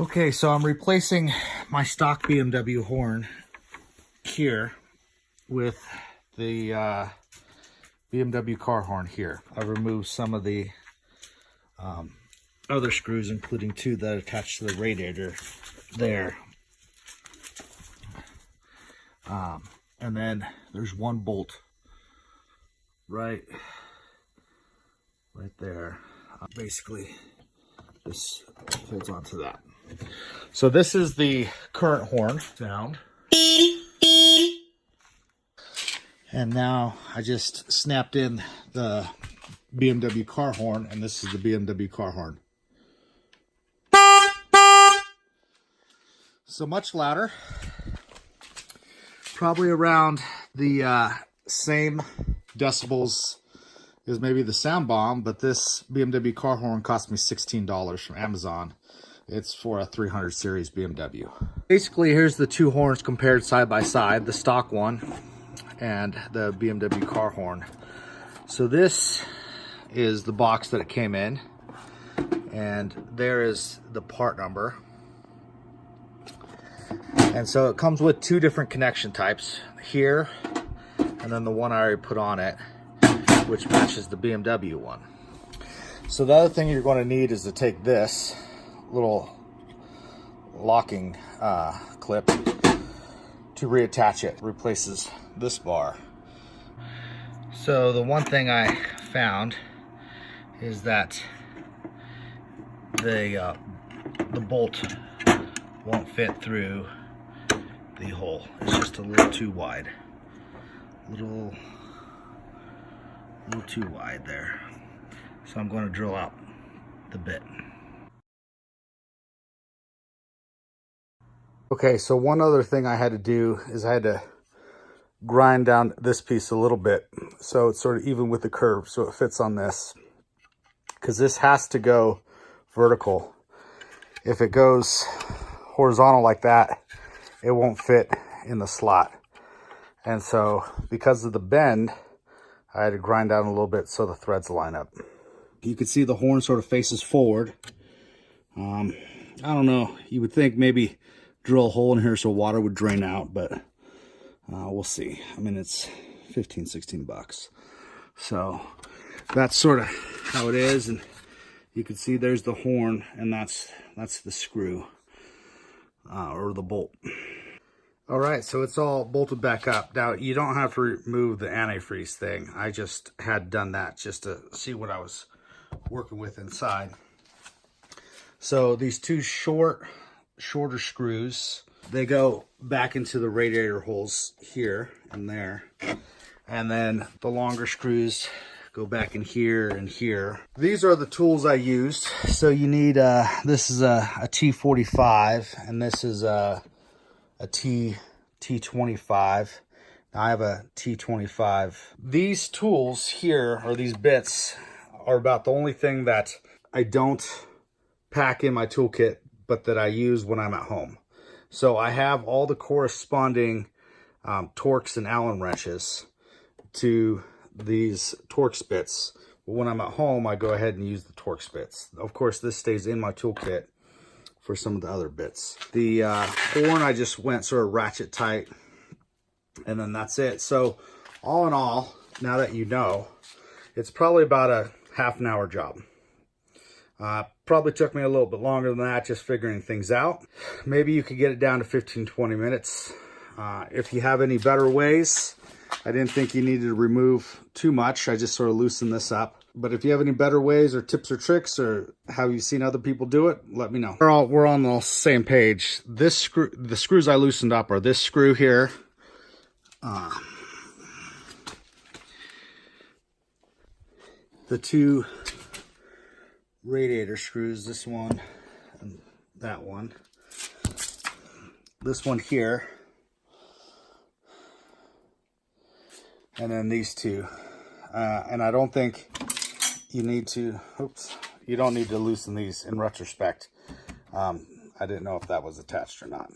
Okay, so I'm replacing my stock BMW horn here with the uh, BMW car horn here. I removed some of the um, other screws, including two that attach to the radiator there. Um, and then there's one bolt right, right there. Uh, basically, this holds on to that. So this is the current horn sound. And now I just snapped in the BMW car horn, and this is the BMW car horn. So much louder. Probably around the uh, same decibels as maybe the sound bomb, but this BMW car horn cost me $16 from Amazon. It's for a 300 series BMW. Basically, here's the two horns compared side by side, the stock one and the BMW car horn. So this is the box that it came in and there is the part number. And so it comes with two different connection types here and then the one I already put on it which matches the BMW one. So the other thing you're going to need is to take this little locking uh, clip to reattach it. Replaces this bar. So the one thing I found is that the uh, the bolt won't fit through the hole. It's just a little too wide. Little, little too wide there. So I'm going to drill out the bit. Okay, so one other thing I had to do is I had to grind down this piece a little bit so it's sort of even with the curve so it fits on this because this has to go vertical. If it goes horizontal like that, it won't fit in the slot. And so because of the bend, I had to grind down a little bit so the threads line up. You can see the horn sort of faces forward. Um, I don't know, you would think maybe drill a hole in here so water would drain out, but uh, we'll see. I mean, it's 15, 16 bucks. So that's sort of how it is. And you can see there's the horn and that's, that's the screw uh, or the bolt. All right, so it's all bolted back up. Now, you don't have to remove the antifreeze thing. I just had done that just to see what I was working with inside. So these two short shorter screws. They go back into the radiator holes here and there. And then the longer screws go back in here and here. These are the tools I used. So you need, uh, this is a a T45 and this is a, a T, T25. Now I have a T25. These tools here, or these bits, are about the only thing that I don't pack in my toolkit but that I use when I'm at home. So I have all the corresponding um, Torx and Allen wrenches to these Torx bits. But when I'm at home, I go ahead and use the Torx bits. Of course, this stays in my toolkit for some of the other bits. The uh, horn, I just went sort of ratchet tight, and then that's it. So all in all, now that you know, it's probably about a half an hour job. Uh, probably took me a little bit longer than that, just figuring things out. Maybe you could get it down to 15, 20 minutes. Uh, if you have any better ways, I didn't think you needed to remove too much. I just sort of loosened this up. But if you have any better ways or tips or tricks or have you seen other people do it, let me know. We're all we're on the same page. This screw, the screws I loosened up are this screw here. Uh, the two radiator screws, this one and that one. This one here. And then these two. Uh, and I don't think you need to, oops, you don't need to loosen these in retrospect. Um, I didn't know if that was attached or not.